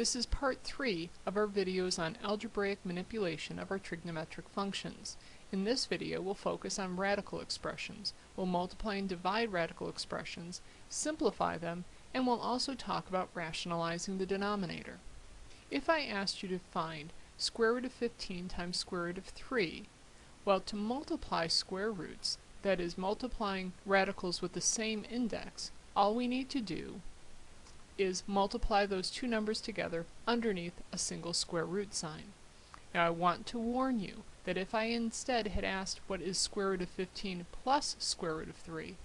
This is part 3 of our videos on algebraic manipulation of our trigonometric functions. In this video we'll focus on radical expressions. We'll multiply and divide radical expressions, simplify them, and we'll also talk about rationalizing the denominator. If I asked you to find square root of 15 times square root of 3, well to multiply square roots, that is multiplying radicals with the same index, all we need to do is multiply those two numbers together underneath a single square root sign. Now I want to warn you that if I instead had asked what is square root of 15 plus square root of 3,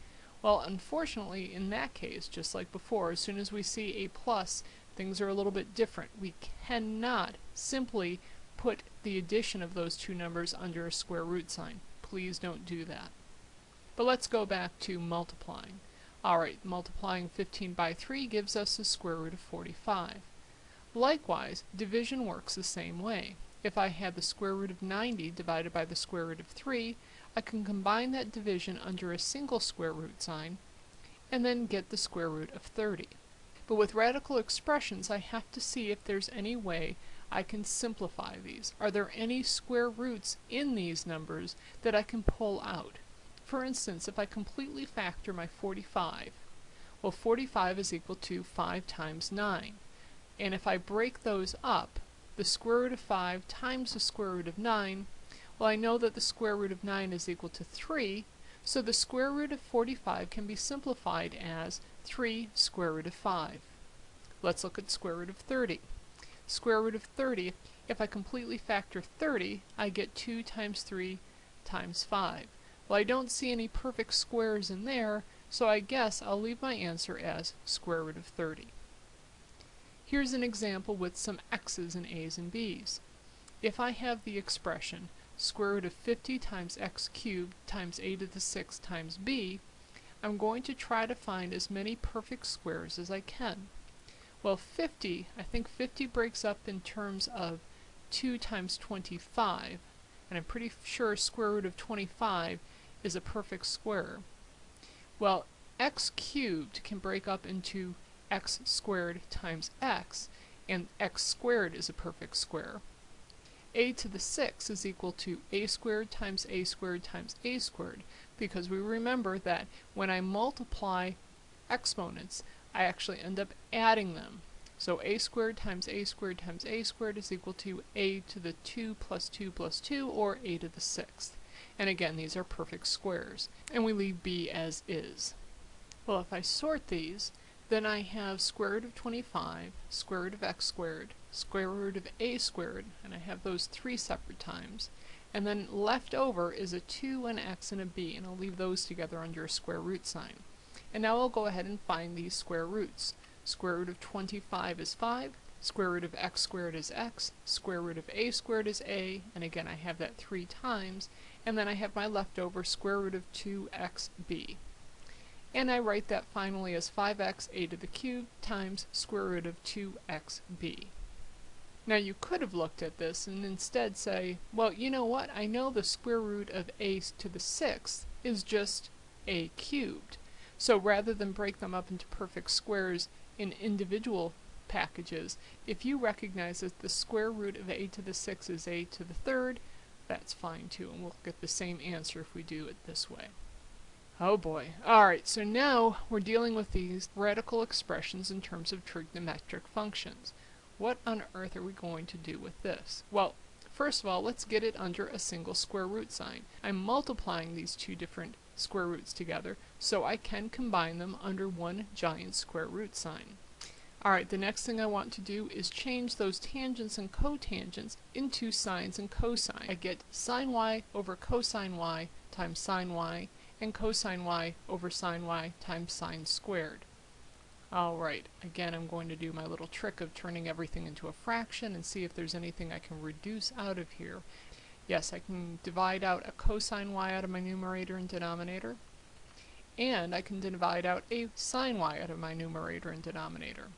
well unfortunately in that case, just like before, as soon as we see a plus, things are a little bit different. We cannot simply put the addition of those two numbers under a square root sign. Please don't do that. But let's go back to multiplying. Alright, multiplying 15 by 3 gives us the square root of 45. Likewise, division works the same way. If I had the square root of 90 divided by the square root of 3, I can combine that division under a single square root sign, and then get the square root of 30. But with radical expressions, I have to see if there's any way I can simplify these. Are there any square roots in these numbers that I can pull out? For instance, if I completely factor my 45, well 45 is equal to 5 times 9. And if I break those up, the square root of 5 times the square root of 9, well I know that the square root of 9 is equal to 3, so the square root of 45 can be simplified as 3 square root of 5. Let's look at square root of 30. Square root of 30, if I completely factor 30, I get 2 times 3 times 5. Well, I don't see any perfect squares in there, so I guess I'll leave my answer as square root of 30. Here's an example with some x's and a's and b's. If I have the expression square root of 50 times x cubed times a to the 6 times b, I'm going to try to find as many perfect squares as I can. Well, 50, I think 50 breaks up in terms of 2 times 25, and I'm pretty sure square root of 25 is a perfect square. Well, x cubed can break up into x squared times x, and x squared is a perfect square. a to the 6 is equal to a squared times a squared times a squared, because we remember that when I multiply exponents, I actually end up adding them. So a squared times a squared times a squared is equal to a to the 2 plus 2 plus 2, or a to the 6th. And again, these are perfect squares. And we leave b as is. Well, if I sort these, then I have square root of 25, square root of x squared, square root of a squared, and I have those three separate times. And then left over is a 2, an x, and a b, and I'll leave those together under a square root sign. And now I'll go ahead and find these square roots. Square root of 25 is 5, square root of x squared is x, square root of a squared is a, and again I have that three times, and then I have my leftover square root of 2xb. And I write that finally as 5x a to the cube times square root of 2xb. Now you could have looked at this and instead say, well, you know what, I know the square root of a to the sixth is just a cubed. So rather than break them up into perfect squares in individual packages, if you recognize that the square root of a to the sixth is a to the third, that's fine too, and we'll get the same answer if we do it this way. Oh boy. Alright, so now we're dealing with these radical expressions in terms of trigonometric functions. What on earth are we going to do with this? Well, first of all, let's get it under a single square root sign. I'm multiplying these two different square roots together, so I can combine them under one giant square root sign. Alright, the next thing I want to do is change those tangents and cotangents into sines and cosine. I get sine y over cosine y times sine y, and cosine y over sine y times sine squared. Alright, again I'm going to do my little trick of turning everything into a fraction and see if there's anything I can reduce out of here. Yes, I can divide out a cosine y out of my numerator and denominator, and I can divide out a sine y out of my numerator and denominator.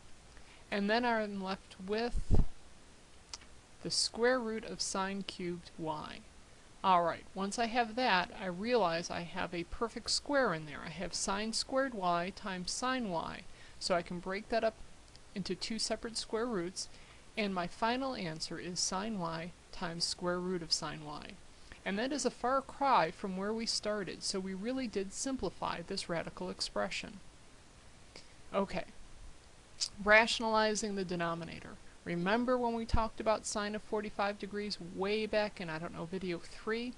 And then I'm left with the square root of sine cubed y. Alright, once I have that, I realize I have a perfect square in there. I have sine squared y times sine y. So I can break that up into two separate square roots, And my final answer is sine y times square root of sine y. And that is a far cry from where we started, so we really did simplify this radical expression. Okay, rationalizing the denominator. Remember when we talked about sine of 45 degrees way back in, I don't know, video 3?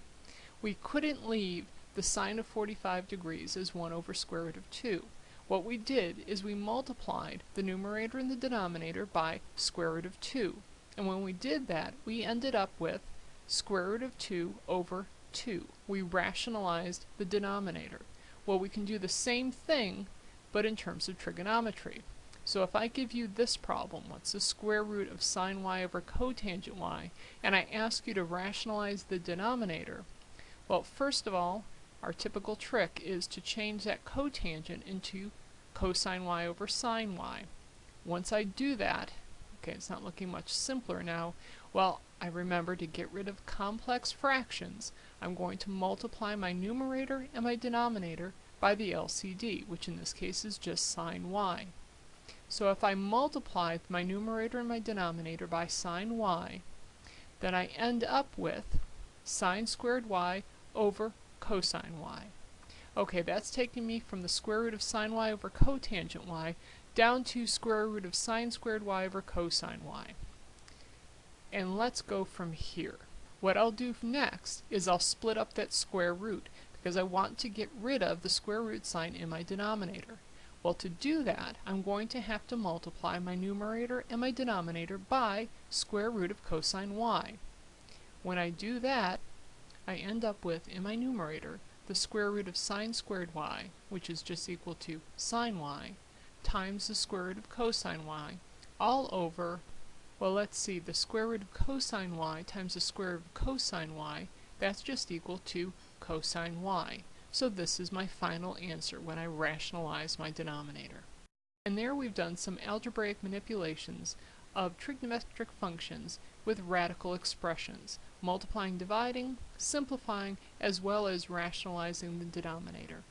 We couldn't leave the sine of 45 degrees as 1 over square root of 2. What we did is we multiplied the numerator and the denominator by square root of 2. And when we did that, we ended up with square root of 2 over 2. We rationalized the denominator. Well, we can do the same thing, but in terms of trigonometry. So if I give you this problem, what's the square root of sine y over cotangent y, and I ask you to rationalize the denominator, well, first of all, our typical trick is to change that cotangent into cosine y over sine y. Once I do that, okay, it's not looking much simpler now, well, I remember to get rid of complex fractions, I'm going to multiply my numerator and my denominator by the LCD, which in this case is just sine y. So if I multiply my numerator and my denominator by sine y, then I end up with sine squared y over cosine y. Okay, that's taking me from the square root of sine y over cotangent y down to square root of sine squared y over cosine y. And let's go from here. What I'll do next is I'll split up that square root because I want to get rid of the square root sign in my denominator. Well, to do that, I'm going to have to multiply my numerator and my denominator by square root of cosine y. When I do that, I end up with, in my numerator, the square root of sine squared y, which is just equal to sine y, times the square root of cosine y, all over, well, let's see, the square root of cosine y times the square root of cosine y, that's just equal to cosine y. So this is my final answer when I rationalize my denominator. And there we've done some algebraic manipulations of trigonometric functions with radical expressions, multiplying, dividing, simplifying, as well as rationalizing the denominator.